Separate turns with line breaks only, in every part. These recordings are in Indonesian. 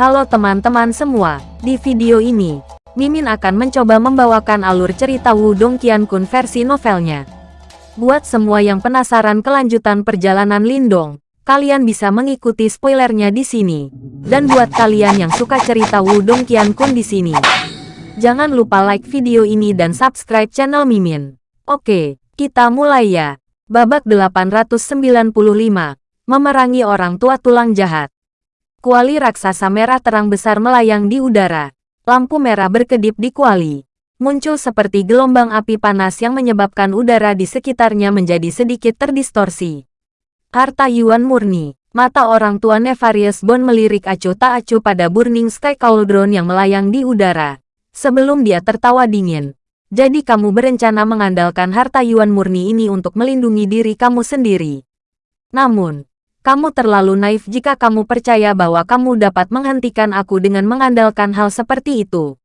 Halo teman-teman semua, di video ini, Mimin akan mencoba membawakan alur cerita Wudong Qiankun versi novelnya. Buat semua yang penasaran kelanjutan perjalanan Lindong, kalian bisa mengikuti spoilernya di sini. Dan buat kalian yang suka cerita Wudong Qiankun di sini, jangan lupa like video ini dan subscribe channel Mimin. Oke, kita mulai ya. Babak 895, memerangi orang tua tulang jahat. Kuali raksasa merah terang besar melayang di udara. Lampu merah berkedip di kuali. Muncul seperti gelombang api panas yang menyebabkan udara di sekitarnya menjadi sedikit terdistorsi. Harta Yuan murni. Mata orang tua Nefarious Bone melirik acuh tak acuh pada Burning Sky Cauldron yang melayang di udara. Sebelum dia tertawa dingin. Jadi kamu berencana mengandalkan harta Yuan murni ini untuk melindungi diri kamu sendiri. Namun, kamu terlalu naif jika kamu percaya bahwa kamu dapat menghentikan aku dengan mengandalkan hal seperti itu.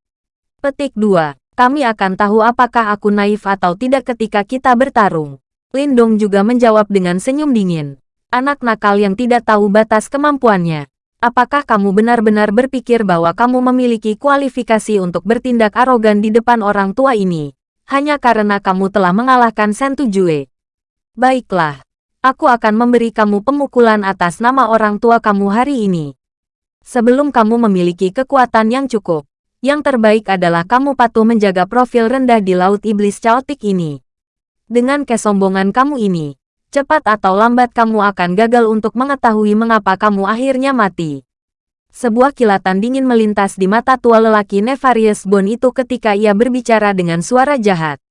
Petik 2. Kami akan tahu apakah aku naif atau tidak ketika kita bertarung. Lindong juga menjawab dengan senyum dingin. Anak nakal yang tidak tahu batas kemampuannya. Apakah kamu benar-benar berpikir bahwa kamu memiliki kualifikasi untuk bertindak arogan di depan orang tua ini? Hanya karena kamu telah mengalahkan Sentu Jue. Baiklah, Aku akan memberi kamu pemukulan atas nama orang tua kamu hari ini. Sebelum kamu memiliki kekuatan yang cukup, yang terbaik adalah kamu patuh menjaga profil rendah di Laut Iblis Chaotic ini. Dengan kesombongan kamu ini, cepat atau lambat kamu akan gagal untuk mengetahui mengapa kamu akhirnya mati. Sebuah kilatan dingin melintas di mata tua lelaki Nefarious Bone itu ketika ia berbicara dengan suara jahat.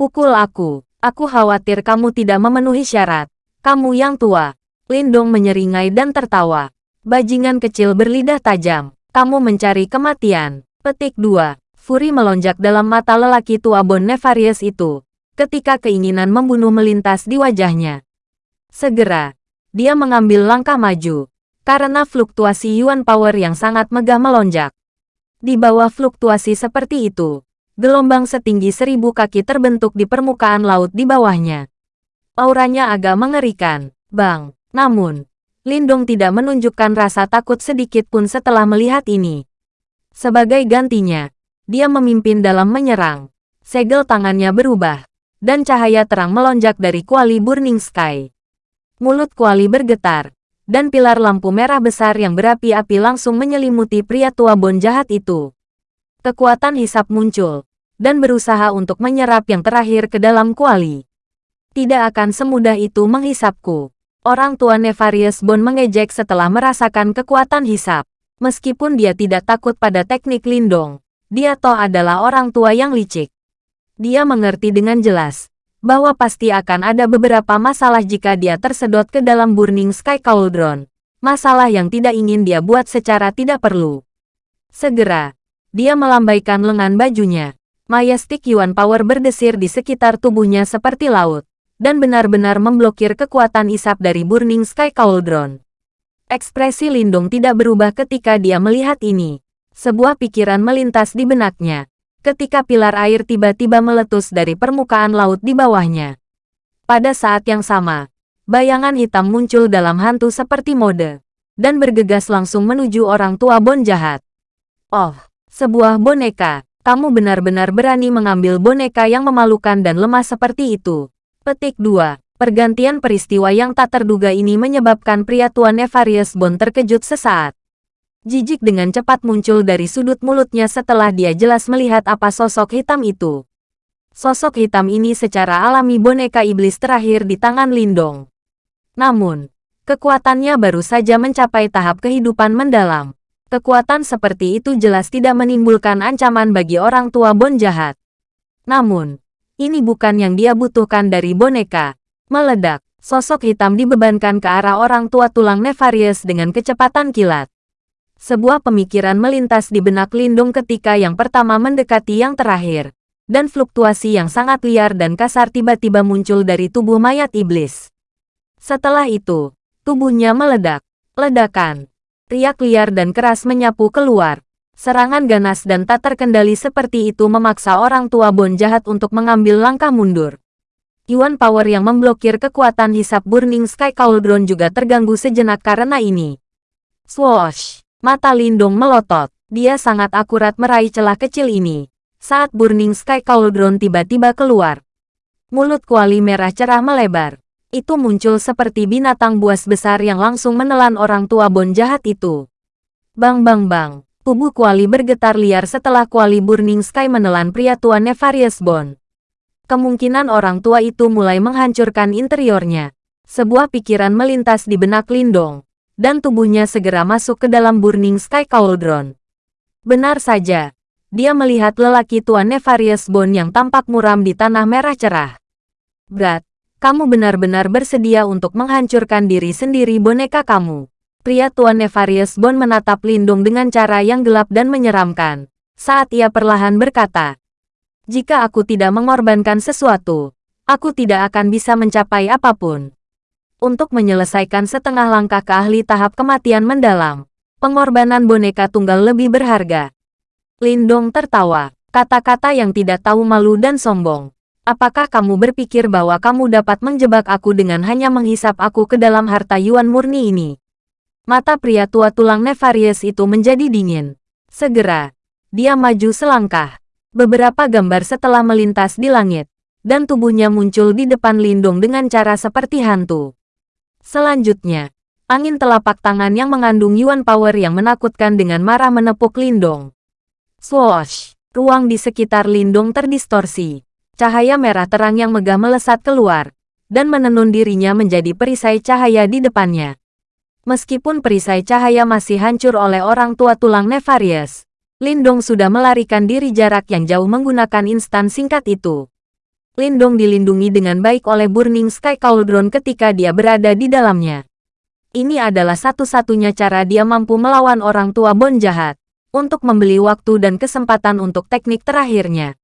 Pukul aku, aku khawatir kamu tidak memenuhi syarat. Kamu yang tua. Lindong menyeringai dan tertawa. Bajingan kecil berlidah tajam. Kamu mencari kematian. Petik 2. Furi melonjak dalam mata lelaki tua Bon Nefarious itu. Ketika keinginan membunuh melintas di wajahnya. Segera, dia mengambil langkah maju. Karena fluktuasi Yuan Power yang sangat megah melonjak. Di bawah fluktuasi seperti itu, gelombang setinggi seribu kaki terbentuk di permukaan laut di bawahnya. Auranya agak mengerikan, Bang. Namun, Lindong tidak menunjukkan rasa takut sedikit pun setelah melihat ini. Sebagai gantinya, dia memimpin dalam menyerang. Segel tangannya berubah, dan cahaya terang melonjak dari kuali Burning Sky. Mulut kuali bergetar, dan pilar lampu merah besar yang berapi-api langsung menyelimuti pria tua bon jahat itu. Kekuatan hisap muncul, dan berusaha untuk menyerap yang terakhir ke dalam kuali. Tidak akan semudah itu menghisapku. Orang tua Nefarious Bone mengejek setelah merasakan kekuatan hisap. Meskipun dia tidak takut pada teknik lindong, dia toh adalah orang tua yang licik. Dia mengerti dengan jelas bahwa pasti akan ada beberapa masalah jika dia tersedot ke dalam Burning Sky Cauldron. Masalah yang tidak ingin dia buat secara tidak perlu. Segera, dia melambaikan lengan bajunya. Majestic Yuan Power berdesir di sekitar tubuhnya seperti laut dan benar-benar memblokir kekuatan isap dari Burning Sky Cauldron. Ekspresi Lindung tidak berubah ketika dia melihat ini. Sebuah pikiran melintas di benaknya, ketika pilar air tiba-tiba meletus dari permukaan laut di bawahnya. Pada saat yang sama, bayangan hitam muncul dalam hantu seperti mode, dan bergegas langsung menuju orang tua Bon jahat. Oh, sebuah boneka, kamu benar-benar berani mengambil boneka yang memalukan dan lemah seperti itu. Petik 2. Pergantian peristiwa yang tak terduga ini menyebabkan pria tua Nefarious Bone terkejut sesaat. Jijik dengan cepat muncul dari sudut mulutnya setelah dia jelas melihat apa sosok hitam itu. Sosok hitam ini secara alami boneka iblis terakhir di tangan Lindong. Namun, kekuatannya baru saja mencapai tahap kehidupan mendalam. Kekuatan seperti itu jelas tidak menimbulkan ancaman bagi orang tua Bon jahat. Namun, ini bukan yang dia butuhkan dari boneka. Meledak, sosok hitam dibebankan ke arah orang tua tulang Nefarious dengan kecepatan kilat. Sebuah pemikiran melintas di benak Lindung ketika yang pertama mendekati yang terakhir. Dan fluktuasi yang sangat liar dan kasar tiba-tiba muncul dari tubuh mayat iblis. Setelah itu, tubuhnya meledak. Ledakan. Riak liar dan keras menyapu keluar. Serangan ganas dan tak terkendali seperti itu memaksa orang tua Bon jahat untuk mengambil langkah mundur. Yuan Power yang memblokir kekuatan hisap Burning Sky Cauldron juga terganggu sejenak karena ini. Swoosh! Mata Lindong melotot. Dia sangat akurat meraih celah kecil ini. Saat Burning Sky Cauldron tiba-tiba keluar. Mulut kuali merah cerah melebar. Itu muncul seperti binatang buas besar yang langsung menelan orang tua Bon jahat itu. Bang bang bang. Tubuh kuali bergetar liar setelah kuali Burning Sky menelan pria tua Nefarious Bon. Kemungkinan orang tua itu mulai menghancurkan interiornya. Sebuah pikiran melintas di benak Lindong dan tubuhnya segera masuk ke dalam Burning Sky Cauldron. Benar saja, dia melihat lelaki tua Nefarious Bone yang tampak muram di tanah merah cerah. Brad, kamu benar-benar bersedia untuk menghancurkan diri sendiri boneka kamu. Pria tua Nefarious Bone menatap Lindung dengan cara yang gelap dan menyeramkan. Saat ia perlahan berkata, Jika aku tidak mengorbankan sesuatu, aku tidak akan bisa mencapai apa pun untuk menyelesaikan setengah langkah ke ahli tahap kematian mendalam. Pengorbanan boneka tunggal lebih berharga. Lindong tertawa, kata-kata yang tidak tahu malu dan sombong. Apakah kamu berpikir bahwa kamu dapat menjebak aku dengan hanya menghisap aku ke dalam harta Yuan murni ini? Mata pria tua tulang Nefarious itu menjadi dingin. Segera, dia maju selangkah. Beberapa gambar setelah melintas di langit, dan tubuhnya muncul di depan Lindong dengan cara seperti hantu. Selanjutnya, angin telapak tangan yang mengandung Yuan Power yang menakutkan dengan marah menepuk Lindong. Swoosh! Ruang di sekitar Lindong terdistorsi. Cahaya merah terang yang megah melesat keluar, dan menenun dirinya menjadi perisai cahaya di depannya. Meskipun perisai cahaya masih hancur oleh orang tua tulang Nefarious, Lindong sudah melarikan diri jarak yang jauh menggunakan instan singkat itu. Lindong dilindungi dengan baik oleh Burning Sky Cauldron ketika dia berada di dalamnya. Ini adalah satu-satunya cara dia mampu melawan orang tua Bon jahat, untuk membeli waktu dan kesempatan untuk teknik terakhirnya.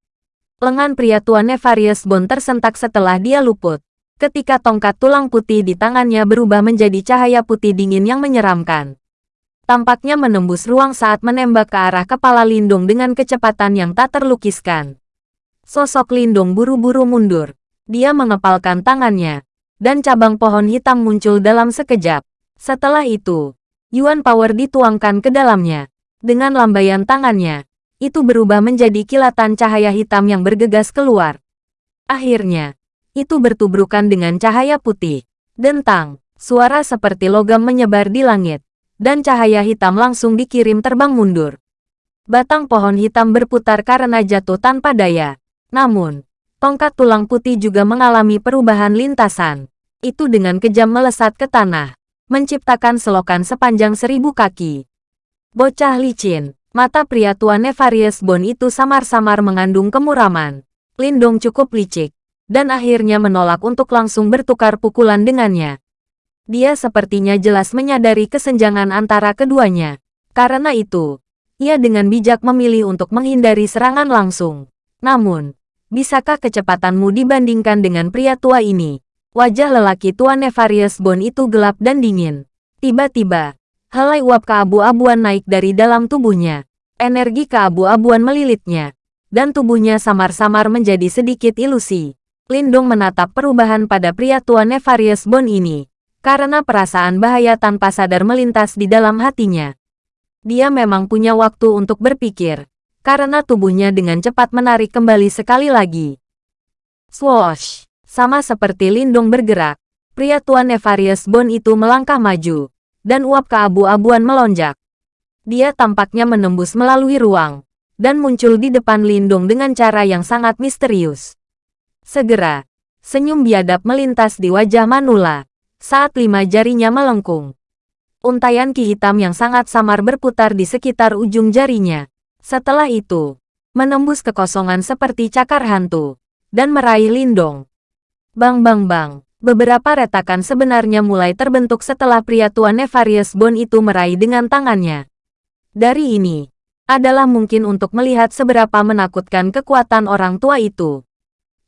Lengan pria tua Nefarious Bon tersentak setelah dia luput, ketika tongkat tulang putih di tangannya berubah menjadi cahaya putih dingin yang menyeramkan. Tampaknya menembus ruang saat menembak ke arah kepala Lindung dengan kecepatan yang tak terlukiskan. Sosok Lindung buru-buru mundur. Dia mengepalkan tangannya, dan cabang pohon hitam muncul dalam sekejap. Setelah itu, Yuan Power dituangkan ke dalamnya. Dengan lambaian tangannya, itu berubah menjadi kilatan cahaya hitam yang bergegas keluar. Akhirnya, itu bertubrukan dengan cahaya putih. Dentang, suara seperti logam menyebar di langit, dan cahaya hitam langsung dikirim terbang mundur. Batang pohon hitam berputar karena jatuh tanpa daya. Namun, tongkat tulang putih juga mengalami perubahan lintasan. Itu dengan kejam melesat ke tanah, menciptakan selokan sepanjang seribu kaki. Bocah licin, mata pria tua Nefarious Bone itu samar-samar mengandung kemuraman. Lindong cukup licik, dan akhirnya menolak untuk langsung bertukar pukulan dengannya. Dia sepertinya jelas menyadari kesenjangan antara keduanya. Karena itu, ia dengan bijak memilih untuk menghindari serangan langsung. Namun, Bisakah kecepatanmu dibandingkan dengan pria tua ini? Wajah lelaki tua Nefarious Bone itu gelap dan dingin. Tiba-tiba, helai uap keabu-abuan naik dari dalam tubuhnya. Energi keabu-abuan melilitnya. Dan tubuhnya samar-samar menjadi sedikit ilusi. Lindung menatap perubahan pada pria tua Nefarious Bone ini. Karena perasaan bahaya tanpa sadar melintas di dalam hatinya. Dia memang punya waktu untuk berpikir karena tubuhnya dengan cepat menarik kembali sekali lagi. Swoosh! Sama seperti Lindung bergerak, pria tua Nefarious Bone itu melangkah maju, dan uap keabu-abuan melonjak. Dia tampaknya menembus melalui ruang, dan muncul di depan Lindung dengan cara yang sangat misterius. Segera, senyum biadab melintas di wajah Manula, saat lima jarinya melengkung. Untayan ki hitam yang sangat samar berputar di sekitar ujung jarinya, setelah itu, menembus kekosongan seperti cakar hantu, dan meraih Lindong. Bang bang bang, beberapa retakan sebenarnya mulai terbentuk setelah pria tua Nefarious Bone itu meraih dengan tangannya. Dari ini, adalah mungkin untuk melihat seberapa menakutkan kekuatan orang tua itu.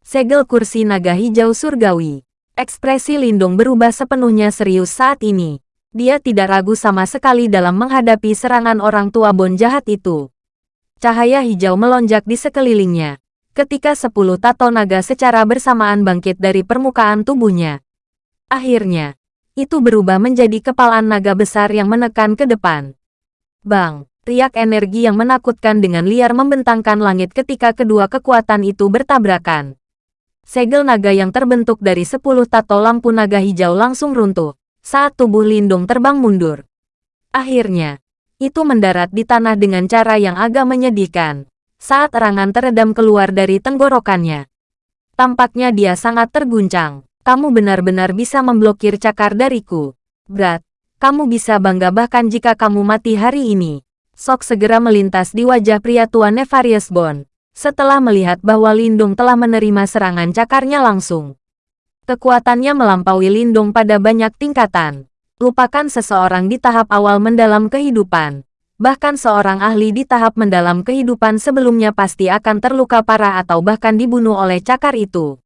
Segel kursi naga hijau surgawi. Ekspresi Lindong berubah sepenuhnya serius saat ini. Dia tidak ragu sama sekali dalam menghadapi serangan orang tua Bon jahat itu. Cahaya hijau melonjak di sekelilingnya. Ketika sepuluh tato naga secara bersamaan bangkit dari permukaan tubuhnya. Akhirnya, itu berubah menjadi kepalaan naga besar yang menekan ke depan. Bang, riak energi yang menakutkan dengan liar membentangkan langit ketika kedua kekuatan itu bertabrakan. Segel naga yang terbentuk dari sepuluh tato lampu naga hijau langsung runtuh saat tubuh Lindung terbang mundur. Akhirnya, itu mendarat di tanah dengan cara yang agak menyedihkan saat erangan teredam keluar dari tenggorokannya. Tampaknya dia sangat terguncang. Kamu benar-benar bisa memblokir cakar dariku. Berat, kamu bisa bangga bahkan jika kamu mati hari ini. Sok segera melintas di wajah pria tua Nefarious Bond setelah melihat bahwa Lindung telah menerima serangan cakarnya langsung. Kekuatannya melampaui Lindung pada banyak tingkatan. Lupakan seseorang di tahap awal mendalam kehidupan. Bahkan seorang ahli di tahap mendalam kehidupan sebelumnya pasti akan terluka parah atau bahkan dibunuh oleh cakar itu.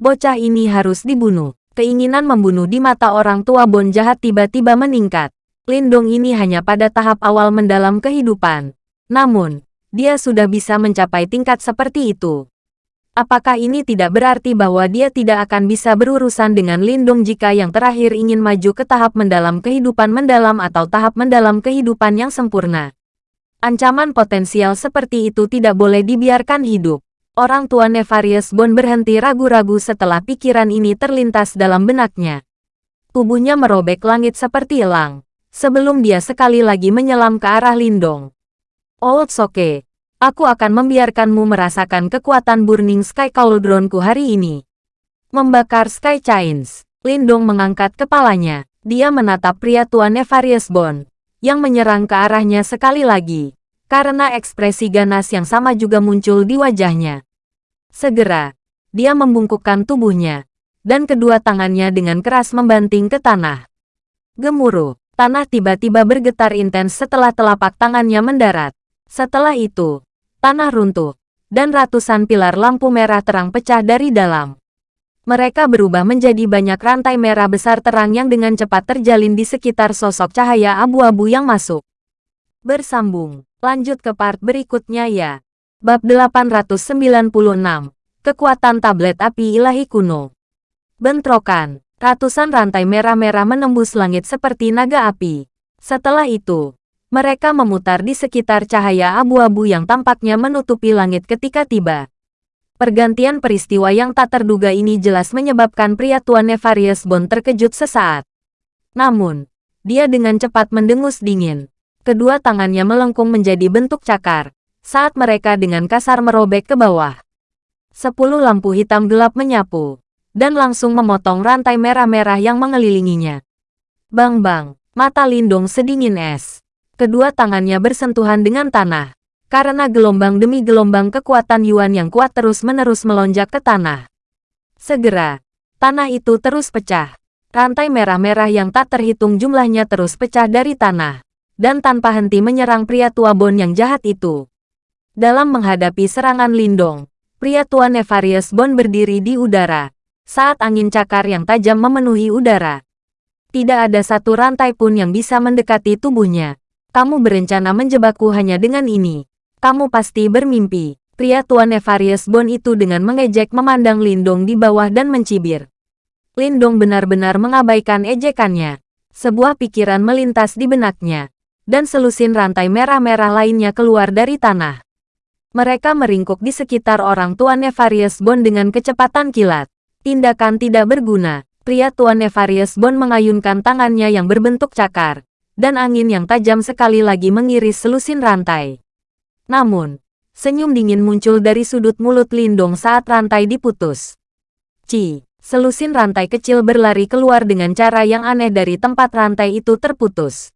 Bocah ini harus dibunuh. Keinginan membunuh di mata orang tua Bon jahat tiba-tiba meningkat. Lindung ini hanya pada tahap awal mendalam kehidupan. Namun, dia sudah bisa mencapai tingkat seperti itu. Apakah ini tidak berarti bahwa dia tidak akan bisa berurusan dengan Lindung jika yang terakhir ingin maju ke tahap mendalam kehidupan mendalam atau tahap mendalam kehidupan yang sempurna? Ancaman potensial seperti itu tidak boleh dibiarkan hidup. Orang tua Nefarious Bond berhenti ragu-ragu setelah pikiran ini terlintas dalam benaknya. Tubuhnya merobek langit seperti elang, sebelum dia sekali lagi menyelam ke arah Lindong. Old Soke, aku akan membiarkanmu merasakan kekuatan Burning Sky Cauldronku hari ini. Membakar Sky Chains, Lindong mengangkat kepalanya. Dia menatap pria tua Nefarious Bond, yang menyerang ke arahnya sekali lagi, karena ekspresi ganas yang sama juga muncul di wajahnya. Segera, dia membungkukkan tubuhnya, dan kedua tangannya dengan keras membanting ke tanah. Gemuruh, tanah tiba-tiba bergetar intens setelah telapak tangannya mendarat. Setelah itu, tanah runtuh, dan ratusan pilar lampu merah terang pecah dari dalam. Mereka berubah menjadi banyak rantai merah besar terang yang dengan cepat terjalin di sekitar sosok cahaya abu-abu yang masuk. Bersambung, lanjut ke part berikutnya ya. Bab 896, Kekuatan Tablet Api Ilahi Kuno. Bentrokan, ratusan rantai merah-merah menembus langit seperti naga api. Setelah itu, mereka memutar di sekitar cahaya abu-abu yang tampaknya menutupi langit ketika tiba. Pergantian peristiwa yang tak terduga ini jelas menyebabkan pria tua Nefarious Bond terkejut sesaat. Namun, dia dengan cepat mendengus dingin. Kedua tangannya melengkung menjadi bentuk cakar, saat mereka dengan kasar merobek ke bawah. Sepuluh lampu hitam gelap menyapu, dan langsung memotong rantai merah-merah yang mengelilinginya. Bang-bang, mata Lindung sedingin es. Kedua tangannya bersentuhan dengan tanah. Karena gelombang demi gelombang kekuatan Yuan yang kuat terus-menerus melonjak ke tanah. Segera, tanah itu terus pecah. Rantai merah-merah yang tak terhitung jumlahnya terus pecah dari tanah. Dan tanpa henti menyerang pria tua Bon yang jahat itu. Dalam menghadapi serangan Lindong, pria tua Nefarious Bon berdiri di udara. Saat angin cakar yang tajam memenuhi udara. Tidak ada satu rantai pun yang bisa mendekati tubuhnya. Kamu berencana menjebakku hanya dengan ini. Kamu pasti bermimpi. Pria tua Nefarious Bond itu dengan mengejek memandang Lindong di bawah dan mencibir. Lindong benar-benar mengabaikan ejekannya. Sebuah pikiran melintas di benaknya. Dan selusin rantai merah-merah lainnya keluar dari tanah. Mereka meringkuk di sekitar orang tua Nefarious Bond dengan kecepatan kilat. Tindakan tidak berguna. Pria tua Nefarious Bond mengayunkan tangannya yang berbentuk cakar dan angin yang tajam sekali lagi mengiris selusin rantai. Namun, senyum dingin muncul dari sudut mulut Lindong saat rantai diputus. Ci, selusin rantai kecil berlari keluar dengan cara yang aneh dari tempat rantai itu terputus.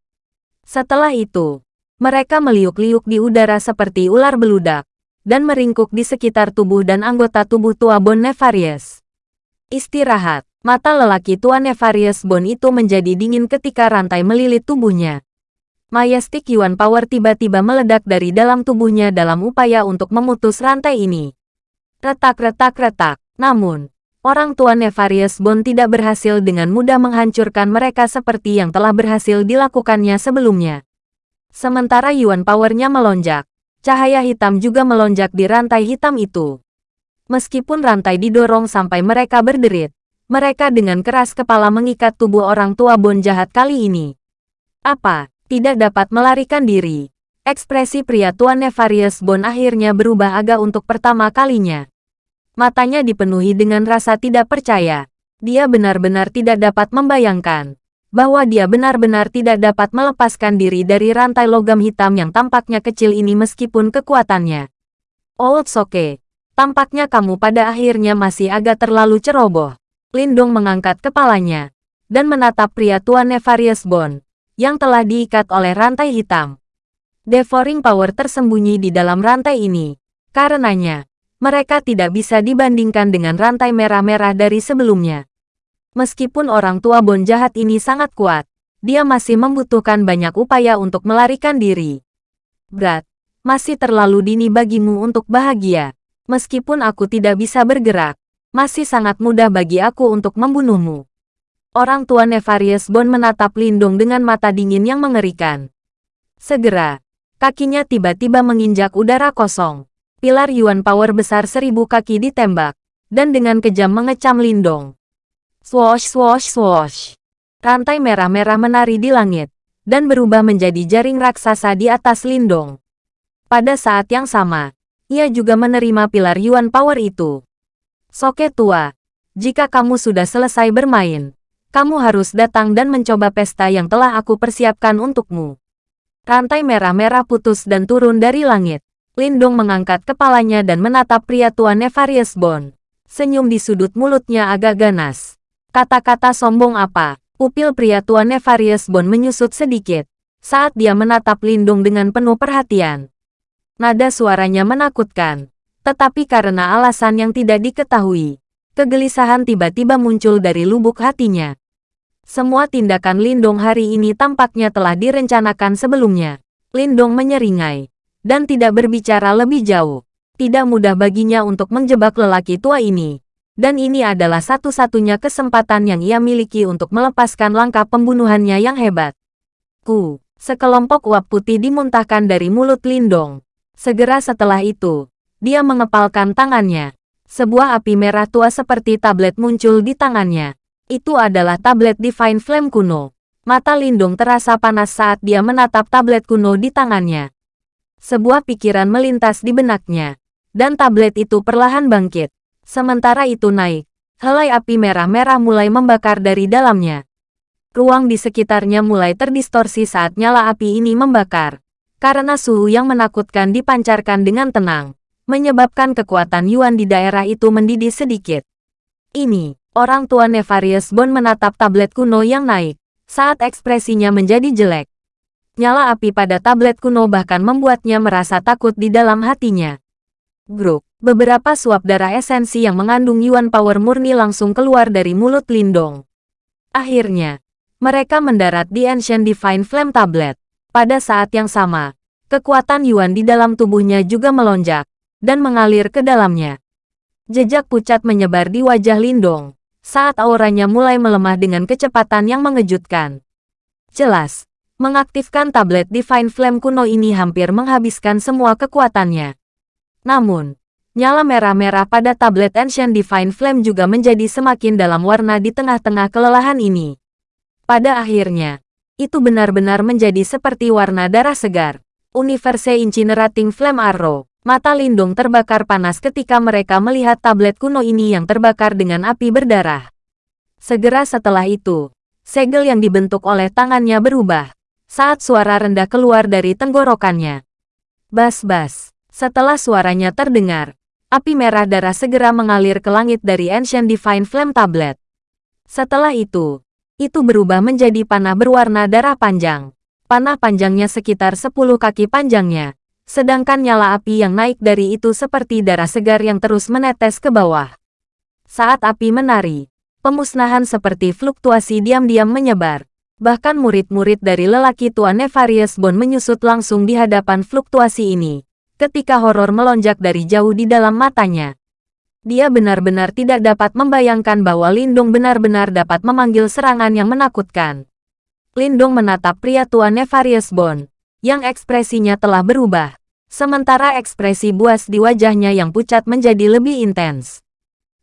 Setelah itu, mereka meliuk-liuk di udara seperti ular beludak, dan meringkuk di sekitar tubuh dan anggota tubuh tua Bon Nefarious. Istirahat. Mata lelaki tua Nefarious Bone itu menjadi dingin ketika rantai melilit tubuhnya. Majestic Yuan Power tiba-tiba meledak dari dalam tubuhnya dalam upaya untuk memutus rantai ini. Retak-retak-retak. Namun, orang tua Nefarious Bone tidak berhasil dengan mudah menghancurkan mereka seperti yang telah berhasil dilakukannya sebelumnya. Sementara Yuan Powernya melonjak, cahaya hitam juga melonjak di rantai hitam itu. Meskipun rantai didorong sampai mereka berderit, mereka dengan keras kepala mengikat tubuh orang tua Bon jahat kali ini. Apa? Tidak dapat melarikan diri. Ekspresi pria Tuan Nefarious Bond akhirnya berubah agak untuk pertama kalinya. Matanya dipenuhi dengan rasa tidak percaya. Dia benar-benar tidak dapat membayangkan bahwa dia benar-benar tidak dapat melepaskan diri dari rantai logam hitam yang tampaknya kecil ini meskipun kekuatannya. Old Soke, tampaknya kamu pada akhirnya masih agak terlalu ceroboh. Lindong mengangkat kepalanya dan menatap pria Tuan Nefarious Bond yang telah diikat oleh rantai hitam. Devouring Power tersembunyi di dalam rantai ini. Karenanya, mereka tidak bisa dibandingkan dengan rantai merah-merah dari sebelumnya. Meskipun orang tua Bon jahat ini sangat kuat, dia masih membutuhkan banyak upaya untuk melarikan diri. Berat, masih terlalu dini bagimu untuk bahagia. Meskipun aku tidak bisa bergerak, masih sangat mudah bagi aku untuk membunuhmu. Orang tua Nefarious Bon menatap Lindung dengan mata dingin yang mengerikan. Segera, Kakinya tiba-tiba menginjak udara kosong. Pilar Yuan Power besar seribu kaki ditembak, dan dengan kejam mengecam Lindong. Swosh swosh swosh. Rantai merah-merah menari di langit, dan berubah menjadi jaring raksasa di atas Lindong. Pada saat yang sama, ia juga menerima pilar Yuan Power itu. Soke tua, jika kamu sudah selesai bermain, kamu harus datang dan mencoba pesta yang telah aku persiapkan untukmu. Rantai merah-merah putus dan turun dari langit. Lindung mengangkat kepalanya dan menatap pria tua Nefarious Bond. Senyum di sudut mulutnya agak ganas. Kata-kata sombong apa? Pupil pria tua Nefarious Bond menyusut sedikit saat dia menatap Lindung dengan penuh perhatian. Nada suaranya menakutkan, tetapi karena alasan yang tidak diketahui, kegelisahan tiba-tiba muncul dari lubuk hatinya. Semua tindakan Lindong hari ini tampaknya telah direncanakan sebelumnya. Lindong menyeringai dan tidak berbicara lebih jauh. Tidak mudah baginya untuk menjebak lelaki tua ini. Dan ini adalah satu-satunya kesempatan yang ia miliki untuk melepaskan langkah pembunuhannya yang hebat. Ku, sekelompok uap putih dimuntahkan dari mulut Lindong. Segera setelah itu, dia mengepalkan tangannya. Sebuah api merah tua seperti tablet muncul di tangannya. Itu adalah tablet Divine Flame kuno. Mata Lindung terasa panas saat dia menatap tablet kuno di tangannya. Sebuah pikiran melintas di benaknya. Dan tablet itu perlahan bangkit. Sementara itu naik. Helai api merah-merah mulai membakar dari dalamnya. Ruang di sekitarnya mulai terdistorsi saat nyala api ini membakar. Karena suhu yang menakutkan dipancarkan dengan tenang. Menyebabkan kekuatan Yuan di daerah itu mendidih sedikit. Ini, Orang tua Nefarious Bond menatap tablet kuno yang naik, saat ekspresinya menjadi jelek. Nyala api pada tablet kuno bahkan membuatnya merasa takut di dalam hatinya. Gruk, beberapa suap darah esensi yang mengandung Yuan Power murni langsung keluar dari mulut Lindong. Akhirnya, mereka mendarat di Ancient Divine Flame Tablet. Pada saat yang sama, kekuatan Yuan di dalam tubuhnya juga melonjak, dan mengalir ke dalamnya. Jejak pucat menyebar di wajah Lindong saat auranya mulai melemah dengan kecepatan yang mengejutkan. Jelas, mengaktifkan tablet Divine Flame kuno ini hampir menghabiskan semua kekuatannya. Namun, nyala merah-merah pada tablet Ancient Divine Flame juga menjadi semakin dalam warna di tengah-tengah kelelahan ini. Pada akhirnya, itu benar-benar menjadi seperti warna darah segar. Universe Incinerating Flame Arrow. Mata Lindung terbakar panas ketika mereka melihat tablet kuno ini yang terbakar dengan api berdarah. Segera setelah itu, segel yang dibentuk oleh tangannya berubah, saat suara rendah keluar dari tenggorokannya. Bas-bas, setelah suaranya terdengar, api merah darah segera mengalir ke langit dari Ancient Divine Flame Tablet. Setelah itu, itu berubah menjadi panah berwarna darah panjang. Panah panjangnya sekitar 10 kaki panjangnya, sedangkan nyala api yang naik dari itu seperti darah segar yang terus menetes ke bawah. Saat api menari, pemusnahan seperti fluktuasi diam-diam menyebar. Bahkan murid-murid dari lelaki tua Nefarious Bond menyusut langsung di hadapan fluktuasi ini. Ketika horor melonjak dari jauh di dalam matanya. Dia benar-benar tidak dapat membayangkan bahwa Lindung benar-benar dapat memanggil serangan yang menakutkan. Lindung menatap pria tua Nefarious Bond, yang ekspresinya telah berubah. Sementara ekspresi buas di wajahnya yang pucat menjadi lebih intens.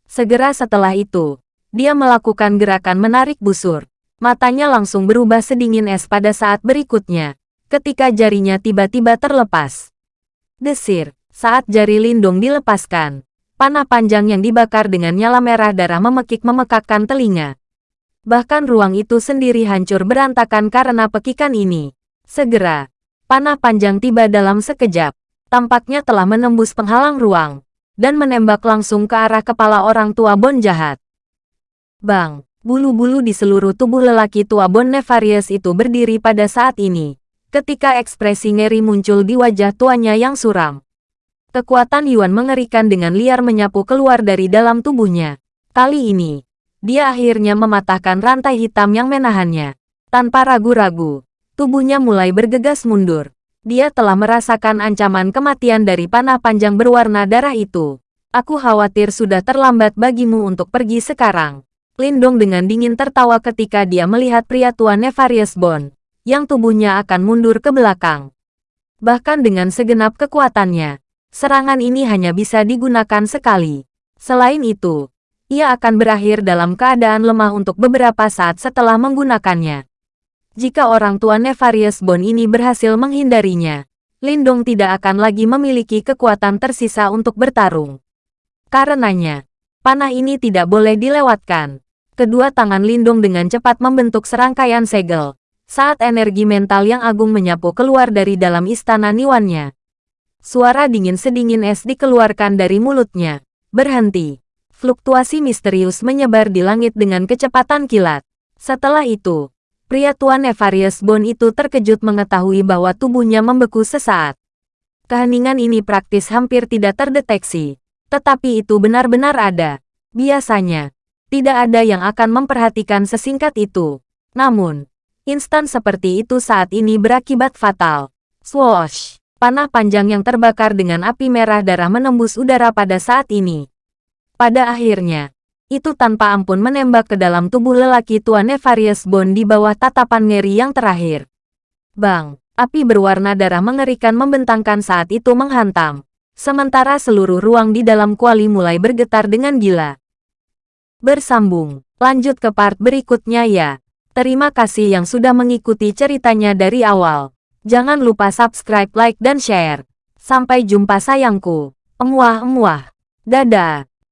Segera setelah itu, dia melakukan gerakan menarik busur. Matanya langsung berubah sedingin es pada saat berikutnya, ketika jarinya tiba-tiba terlepas. Desir, saat jari Lindong dilepaskan, panah panjang yang dibakar dengan nyala merah darah memekik memekakkan telinga. Bahkan ruang itu sendiri hancur berantakan karena pekikan ini. Segera, panah panjang tiba dalam sekejap, tampaknya telah menembus penghalang ruang, dan menembak langsung ke arah kepala orang tua Bon jahat. Bang, bulu-bulu di seluruh tubuh lelaki tua Bon Nefarious itu berdiri pada saat ini, ketika ekspresi ngeri muncul di wajah tuanya yang suram. Kekuatan Yuan mengerikan dengan liar menyapu keluar dari dalam tubuhnya. Kali ini, dia akhirnya mematahkan rantai hitam yang menahannya. Tanpa ragu-ragu, tubuhnya mulai bergegas mundur. Dia telah merasakan ancaman kematian dari panah panjang berwarna darah itu. Aku khawatir sudah terlambat bagimu untuk pergi sekarang. Lindong dengan dingin tertawa ketika dia melihat pria tua Nefarious Bond, yang tubuhnya akan mundur ke belakang. Bahkan dengan segenap kekuatannya, serangan ini hanya bisa digunakan sekali. Selain itu, ia akan berakhir dalam keadaan lemah untuk beberapa saat setelah menggunakannya. Jika orang tua Nefarious Bond ini berhasil menghindarinya, Lindong tidak akan lagi memiliki kekuatan tersisa untuk bertarung. Karenanya, panah ini tidak boleh dilewatkan. Kedua tangan Lindung dengan cepat membentuk serangkaian segel, saat energi mental yang agung menyapu keluar dari dalam istana Niwannya. Suara dingin sedingin es dikeluarkan dari mulutnya. Berhenti. Fluktuasi misterius menyebar di langit dengan kecepatan kilat. Setelah itu, pria tua Nefarious Bone itu terkejut mengetahui bahwa tubuhnya membeku sesaat. Keheningan ini praktis hampir tidak terdeteksi. Tetapi itu benar-benar ada. Biasanya, tidak ada yang akan memperhatikan sesingkat itu. Namun, instan seperti itu saat ini berakibat fatal. Swoosh! Panah panjang yang terbakar dengan api merah darah menembus udara pada saat ini. Pada akhirnya, itu tanpa ampun menembak ke dalam tubuh lelaki tua Nefarious Bone di bawah tatapan ngeri yang terakhir. Bang! Api berwarna darah mengerikan membentangkan saat itu menghantam. Sementara seluruh ruang di dalam kuali mulai bergetar dengan gila. Bersambung. Lanjut ke part berikutnya ya. Terima kasih yang sudah mengikuti ceritanya dari awal. Jangan lupa subscribe, like, dan share. Sampai jumpa sayangku. Emuah-emuah. Dadah.